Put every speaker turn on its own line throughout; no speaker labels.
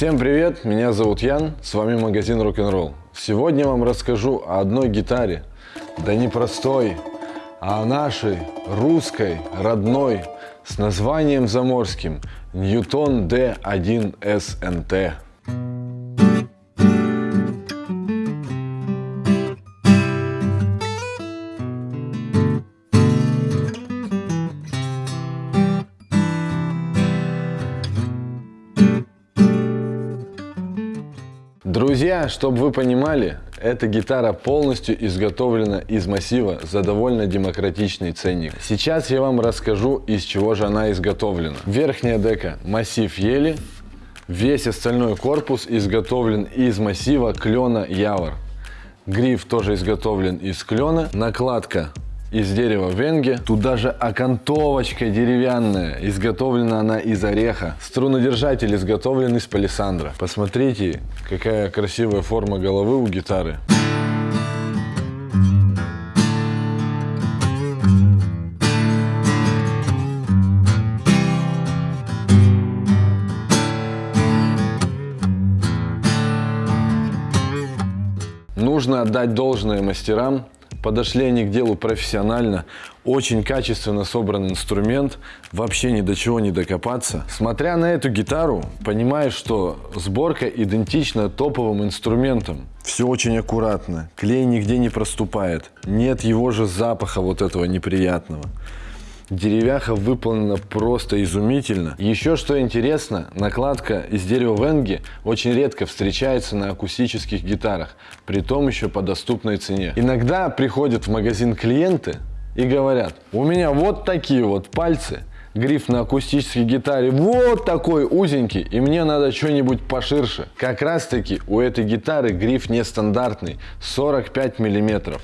Всем привет, меня зовут Ян, с вами магазин Rock'n'Roll. Сегодня вам расскажу о одной гитаре, да не простой, а о нашей, русской, родной, с названием заморским Newton D1 SNT. Друзья, чтобы вы понимали, эта гитара полностью изготовлена из массива за довольно демократичный ценник. Сейчас я вам расскажу, из чего же она изготовлена. Верхняя дека массив ели, весь остальной корпус изготовлен из массива клена явор. Гриф тоже изготовлен из клена, накладка из дерева венге. Тут даже окантовочка деревянная. Изготовлена она из ореха. Струнодержатель изготовлен из палисандра. Посмотрите, какая красивая форма головы у гитары. Нужно отдать должное мастерам, подошли они к делу профессионально, очень качественно собран инструмент, вообще ни до чего не докопаться. Смотря на эту гитару, понимаешь, что сборка идентична топовым инструментам. Все очень аккуратно, клей нигде не проступает, нет его же запаха вот этого неприятного. Деревяха выполнена просто изумительно. Еще что интересно, накладка из дерева венги очень редко встречается на акустических гитарах, при том еще по доступной цене. Иногда приходят в магазин клиенты и говорят, у меня вот такие вот пальцы, гриф на акустической гитаре вот такой узенький, и мне надо что-нибудь поширше. Как раз таки у этой гитары гриф нестандартный, 45 миллиметров.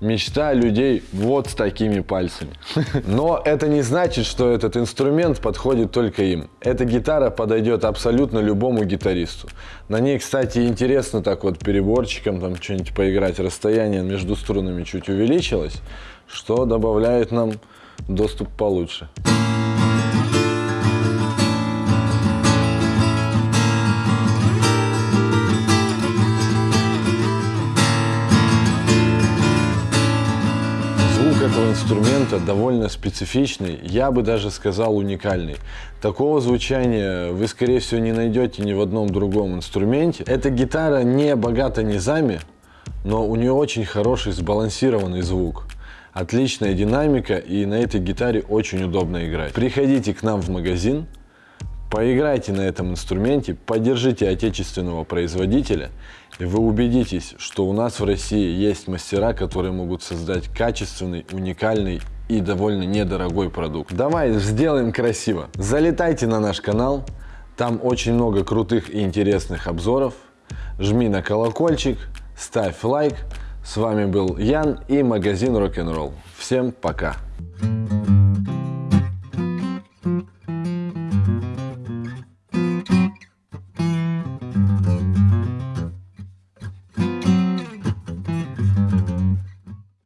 Мечта людей вот с такими пальцами. Но это не значит, что этот инструмент подходит только им. Эта гитара подойдет абсолютно любому гитаристу. На ней, кстати, интересно так вот переборчиком там что-нибудь поиграть. Расстояние между струнами чуть увеличилось, что добавляет нам доступ получше. Этого инструмента довольно специфичный, я бы даже сказал уникальный. Такого звучания вы, скорее всего, не найдете ни в одном другом инструменте. Эта гитара не богата низами, но у нее очень хороший сбалансированный звук. Отличная динамика и на этой гитаре очень удобно играть. Приходите к нам в магазин, Поиграйте на этом инструменте, поддержите отечественного производителя, и вы убедитесь, что у нас в России есть мастера, которые могут создать качественный, уникальный и довольно недорогой продукт. Давай сделаем красиво. Залетайте на наш канал, там очень много крутых и интересных обзоров. Жми на колокольчик, ставь лайк. С вами был Ян и магазин Rock'n'Roll. Всем пока! Thank